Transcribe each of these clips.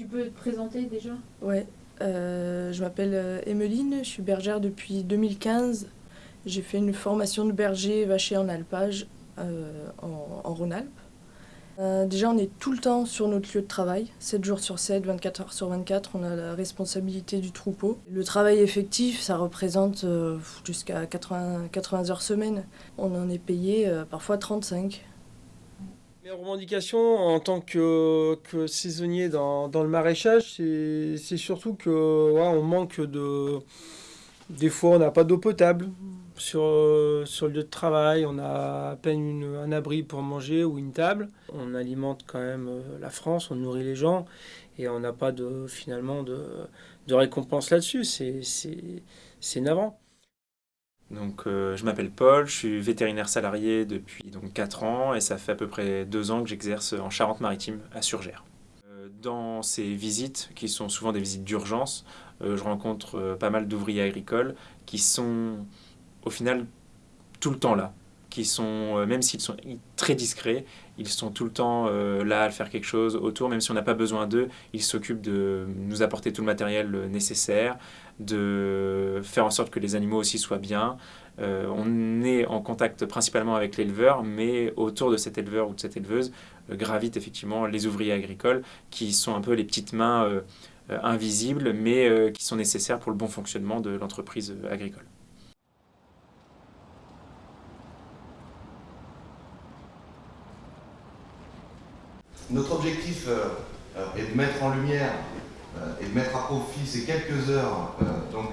Tu peux te présenter déjà? Ouais, euh, je m'appelle euh, Emeline, je suis bergère depuis 2015. J'ai fait une formation de berger vacher en alpage euh, en, Rhône-Alpes. Euh, déjà, on est tout le temps sur notre lieu de travail, 7 jours sur 7, 24 heures sur 24, on a la responsabilité du troupeau. Le travail effectif, ça représente euh, jusqu'à 80, 80 heures semaine. On en est payé euh, parfois 35. Mes revendications en tant que, saisonnier dans, le maraîchage, c'est surtout que on manque de... Des fois, on n'a pas d'eau potable sur, sur le lieu de travail, on a à peine un abri pour manger ou une table. On alimente quand même euh, la France, on nourrit les gens et on n'a pas de, finalement de, récompense là-dessus. C'est navrant. Donc, euh, je m'appelle Paul, je suis vétérinaire salarié depuis donc 4 ans et ça fait à peu près 2 ans que j'exerce en Charente-Maritime à Surgères. Euh, Dans ces visites, qui sont souvent des visites d'urgence, euh, je rencontre euh, pas mal d'ouvriers agricoles qui sont au final tout le temps là, qui sont, euh, même s'ils sont très discrets, ils sont tout le temps euh, là à faire quelque chose autour, même si on n'a pas besoin d'eux, ils s'occupent de nous apporter tout le matériel euh, nécessaire, de faire en sorte que les animaux aussi soient bien. On est en contact principalement avec l'éleveur, mais autour de cet éleveur ou de cette éleveuse gravitent effectivement les ouvriers agricoles qui sont un peu les petites mains invisibles, mais qui sont nécessaires pour le bon fonctionnement de l'entreprise agricole. Notre objectif euh, euh, est de mettre en lumière euh, et de mettre à profit ces quelques heures donc,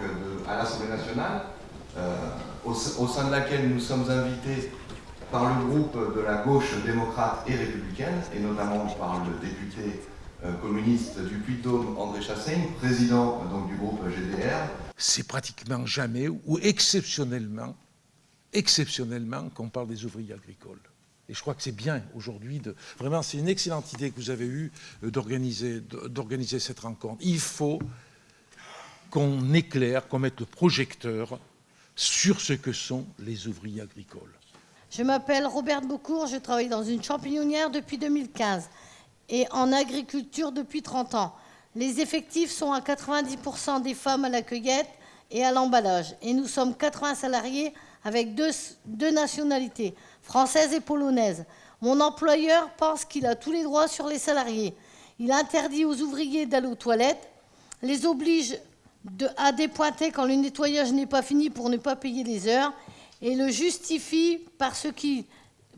à l'Assemblée nationale, au, au sein de laquelle nous sommes invités par le groupe de la gauche démocrate et républicaine, et notamment par le député communiste du Puy-de-Dôme, André Chassaigne, président donc, du groupe GDR, c'est pratiquement jamais ou exceptionnellement, exceptionnellement qu'on parle des ouvriers agricoles. Et je crois que c'est bien aujourd'hui vraiment c'est une excellente idée que vous avez eue euh, d'organiser cette rencontre. Il faut qu'on éclaire, qu'on mette le projecteur sur ce que sont les ouvriers agricoles. Je m'appelle Robert Beaucourt, je travaille dans une champignonnière depuis 2015 et en agriculture depuis 30 ans. Les effectifs sont à 90% des femmes à la cueillette et à l'emballage. Et nous sommes 80 salariés avec deux, nationalités, française et polonaise. Mon employeur pense qu'il a tous les droits sur les salariés. Il interdit aux ouvriers d'aller aux toilettes, les oblige à dépointer quand le nettoyage n'est pas fini pour ne pas payer les heures et le justifie parce qu'il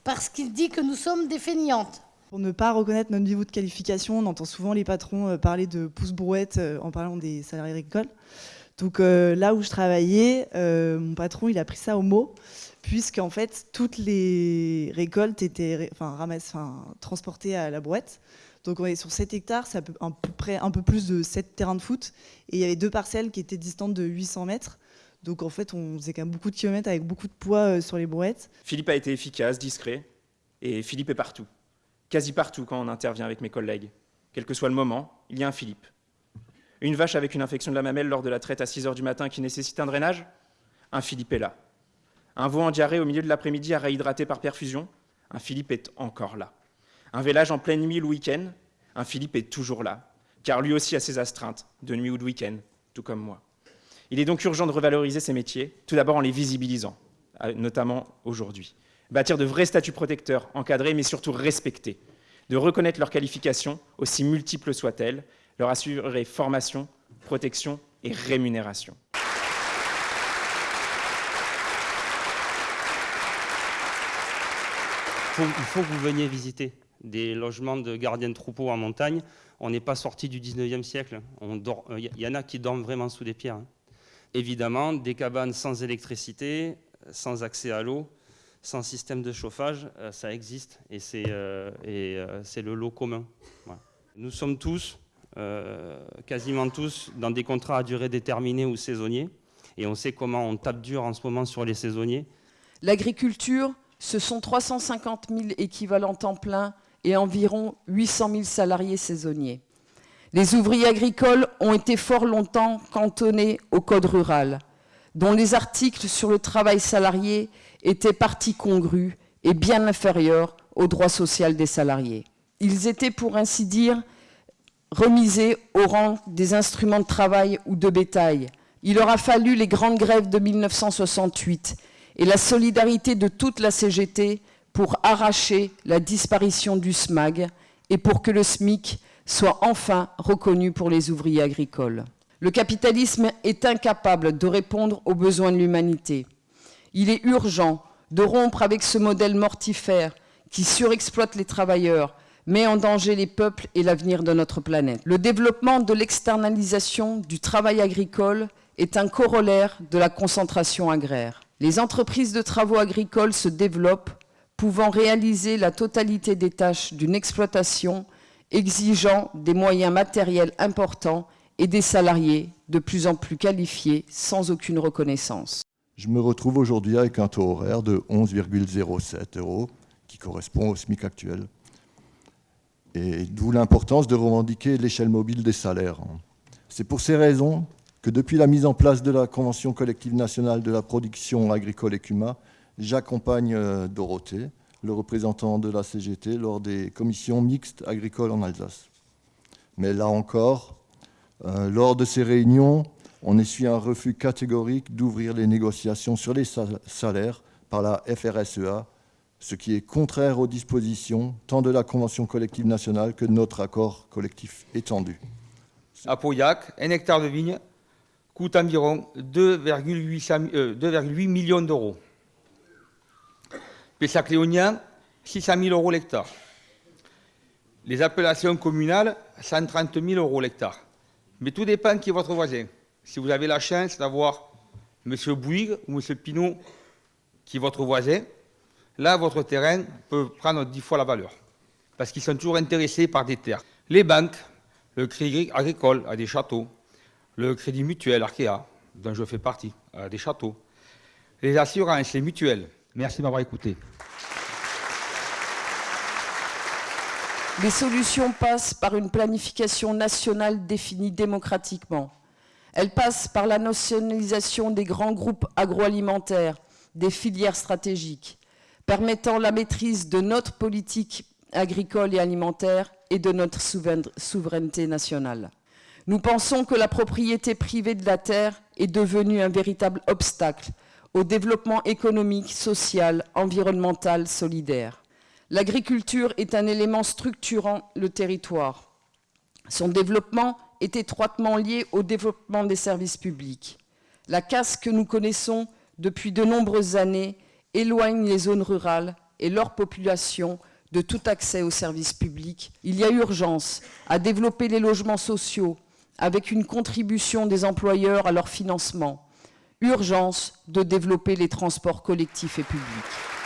parce qu'il dit que nous sommes des feignantes. Pour ne pas reconnaître notre niveau de qualification, on entend souvent les patrons euh, parler de pouce-brouette euh, en parlant des salariés agricoles. Donc euh, là où je travaillais, euh, mon patron, il a pris ça au mot, puisqu'en fait, toutes les récoltes étaient enfin, ramassées, transportées à la brouette. Donc on est sur 7 hectares, c'est à près un peu plus de 7 terrains de foot. Et il y avait deux parcelles qui étaient distantes de 800 mètres. Donc en fait, on faisait quand même beaucoup de kilomètres avec beaucoup de poids euh, sur les brouettes. Philippe a été efficace, discret, et Philippe est partout. Quasi partout quand on intervient avec mes collègues. Quel que soit le moment, il y a un Philippe. Une vache avec une infection de la mamelle lors de la traite à 6 heures du matin qui nécessite un drainage? Un Philippe est là. Un veau en diarrhée au milieu de l'après-midi à réhydrater par perfusion? Un Philippe est encore là. Un vélage en pleine nuit le week-end? Un Philippe est toujours là. Car lui aussi a ses astreintes, de nuit ou de week-end, tout comme moi. Il est donc urgent de revaloriser ces métiers, tout d'abord en les visibilisant, notamment aujourd'hui. Bâtir de vrais statuts protecteurs, encadrés mais surtout respectés. De reconnaître leurs qualifications, aussi multiples soient-elles, leur assurer formation, protection et rémunération. il faut que vous veniez visiter des logements de gardiens de troupeaux en montagne. On n'est pas sorti du 19e siècle. Dort- euh, Il y en a qui dorment vraiment sous des pierres. hein. Évidemment, des cabanes sans électricité, sans accès à l'eau, sans système de chauffage, euh, ça existe et c'est euh, le lot commun. Nous sommes tous, quasiment tous, dans des contrats à durée déterminée ou saisonniers. Et on sait comment on tape dur en ce moment sur les saisonniers. L'agriculture, ce sont 350 000 équivalents temps plein et environ 800 000 salariés saisonniers. Les ouvriers agricoles ont été fort longtemps cantonnés au code rural, dont les articles sur le travail salarié étaient partie congrue et bien inférieurs au droit social des salariés. Ils étaient, pour ainsi dire, remisés au rang des instruments de travail ou de bétail. Il aura fallu les grandes grèves de 1968 et la solidarité de toute la CGT pour arracher la disparition du SMAG et pour que le SMIC soit enfin reconnu pour les ouvriers agricoles. Le capitalisme est incapable de répondre aux besoins de l'humanité. Il est urgent de rompre avec ce modèle mortifère qui surexploite les travailleurs, met en danger les peuples et l'avenir de notre planète. Le développement de l'externalisation du travail agricole est un corollaire de la concentration agraire. Les entreprises de travaux agricoles se développent, pouvant réaliser la totalité des tâches d'une exploitation, exigeant des moyens matériels importants et des salariés de plus en plus qualifiés sans aucune reconnaissance. Je me retrouve aujourd'hui avec un taux horaire de 11,07 euros, qui correspond au SMIC actuel. D'où l'importance de revendiquer l'échelle mobile des salaires. C'est pour ces raisons que depuis la mise en place de la Convention collective nationale de la production agricole et CUMA, j'accompagne euh, Dorothée, le représentant de la CGT, lors des commissions mixtes agricoles en Alsace. Mais là encore, euh, lors de ces réunions, on essuie un refus catégorique d'ouvrir les négociations sur les salaires par la FRSEA, ce qui est contraire aux dispositions tant de la Convention collective nationale que de notre accord collectif étendu. À Pauillac, un hectare de vigne coûte environ 2,8 euh, millions d'euros. Pessac-Léonien, 600 000 euros l'hectare. Les appellations communales, 130 000 euros l'hectare. Mais tout dépend qui est votre voisin. Si vous avez la chance d'avoir M. Bouygues ou M. Pinot qui est votre voisin, là, votre terrain peut prendre 10 fois la valeur. Parce qu'ils sont toujours intéressés par des terres. Les banques, le crédit agricole a des châteaux, le crédit mutuel Arkea, dont je fais partie, a des châteaux, les assurances, les mutuelles, Merci de m'avoir écouté. Les solutions passent par une planification nationale définie démocratiquement. Elles passent par la nationalisation des grands groupes agroalimentaires, des filières stratégiques, permettant la maîtrise de notre politique agricole et alimentaire et de notre souveraineté nationale. Nous pensons que la propriété privée de la terre est devenue un véritable obstacle au développement économique, social, environnemental, solidaire. L'agriculture est un élément structurant le territoire. Son développement est étroitement lié au développement des services publics. La casse que nous connaissons depuis de nombreuses années éloigne les zones rurales et leur population de tout accès aux services publics. Il y a urgence à développer les logements sociaux avec une contribution des employeurs à leur financement, urgence de développer les transports collectifs et publics.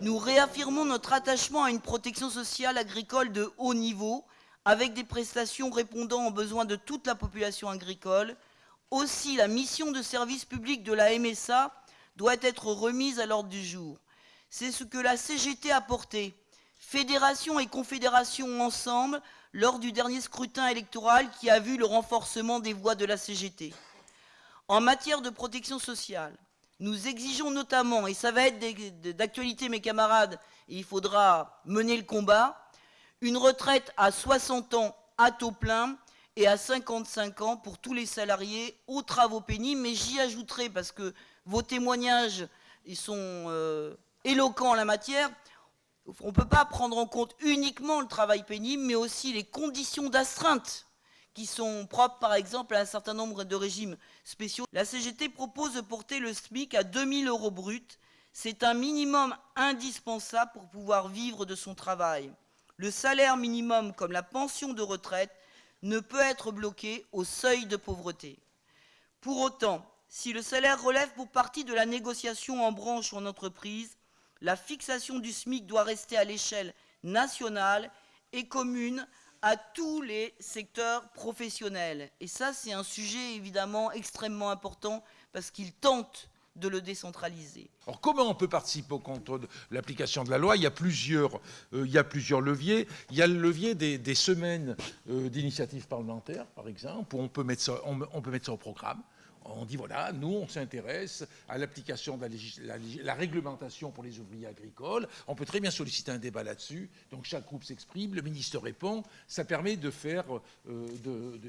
Nous réaffirmons notre attachement à une protection sociale agricole de haut niveau, avec des prestations répondant aux besoins de toute la population agricole. Aussi, la mission de service public de la MSA doit être remise à l'ordre du jour. C'est ce que la CGT a porté, fédération et confédération ensemble, lors du dernier scrutin électoral qui a vu le renforcement des voix de la CGT. En matière de protection sociale, nous exigeons notamment, et ça va être d'actualité mes camarades, il faudra mener le combat, une retraite à 60 ans à taux plein et à 55 ans pour tous les salariés aux travaux pénibles. Mais j'y ajouterai, parce que vos témoignages sont euh, éloquents en la matière, on ne peut pas prendre en compte uniquement le travail pénible, mais aussi les conditions d'astreinte qui sont propres par exemple à un certain nombre de régimes spéciaux. La CGT propose de porter le SMIC à 2000 euros brut. C'est un minimum indispensable pour pouvoir vivre de son travail. Le salaire minimum, comme la pension de retraite, ne peut être bloqué au seuil de pauvreté. Pour autant, si le salaire relève pour partie de la négociation en branche ou en entreprise, la fixation du SMIC doit rester à l'échelle nationale et commune à tous les secteurs professionnels. Et ça, c'est un sujet évidemment extrêmement important parce qu'il tente de le décentraliser. Alors comment on peut participer au contrôle de l'application de la loi? Il y, a plusieurs, euh, il y a plusieurs leviers. Il y a le levier des, semaines euh, d'initiative parlementaire, par exemple, où on peut mettre on peut mettre ça au programme on dit voilà, nous on s'intéresse à l'application de la, réglementation pour les ouvriers agricoles. On peut très bien solliciter un débat là-dessus. Donc chaque groupe s'exprime, le ministre répond. Ça permet de faire, euh,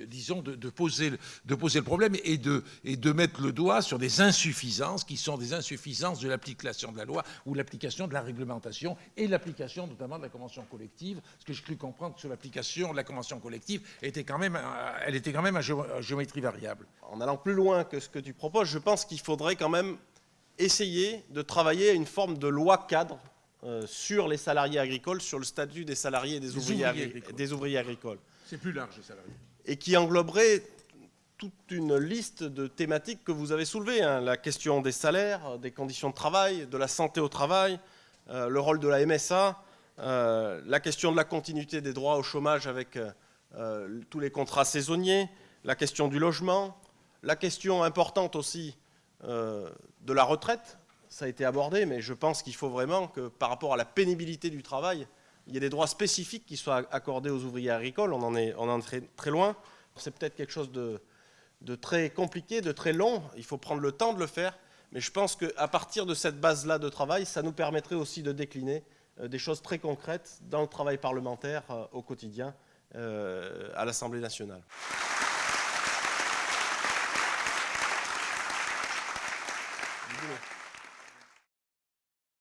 disons, de, poser, le problème et de, et de mettre le doigt sur des insuffisances qui sont des insuffisances de l'application de la loi ou l'application de la réglementation et l'application notamment de la convention collective. Ce que j'ai cru comprendre sur l'application de la convention collective, était quand même, elle était quand même à géométrie variable. En allant plus loin que ce que tu proposes, je pense qu'il faudrait quand même essayer de travailler à une forme de loi cadre euh, sur les salariés agricoles, sur le statut des salariés et des, ouvriers, agricoles. des ouvriers agricoles. C'est plus large, les salariés. Et qui engloberait toute une liste de thématiques que vous avez soulevées. Hein. la question des salaires, des conditions de travail, de la santé au travail, euh, le rôle de la MSA, euh, la question de la continuité des droits au chômage avec tous les contrats saisonniers, la question du logement, la question importante aussi euh, de la retraite, ça a été abordé, mais je pense qu'il faut vraiment que par rapport à la pénibilité du travail, il y ait des droits spécifiques qui soient accordés aux ouvriers agricoles. On en est, très loin. C'est peut-être quelque chose de, très compliqué, de très long. Il faut prendre le temps de le faire. Mais je pense qu'à partir de cette base-là de travail, ça nous permettrait aussi de décliner euh, des choses très concrètes dans le travail parlementaire euh, au quotidien à l'Assemblée nationale.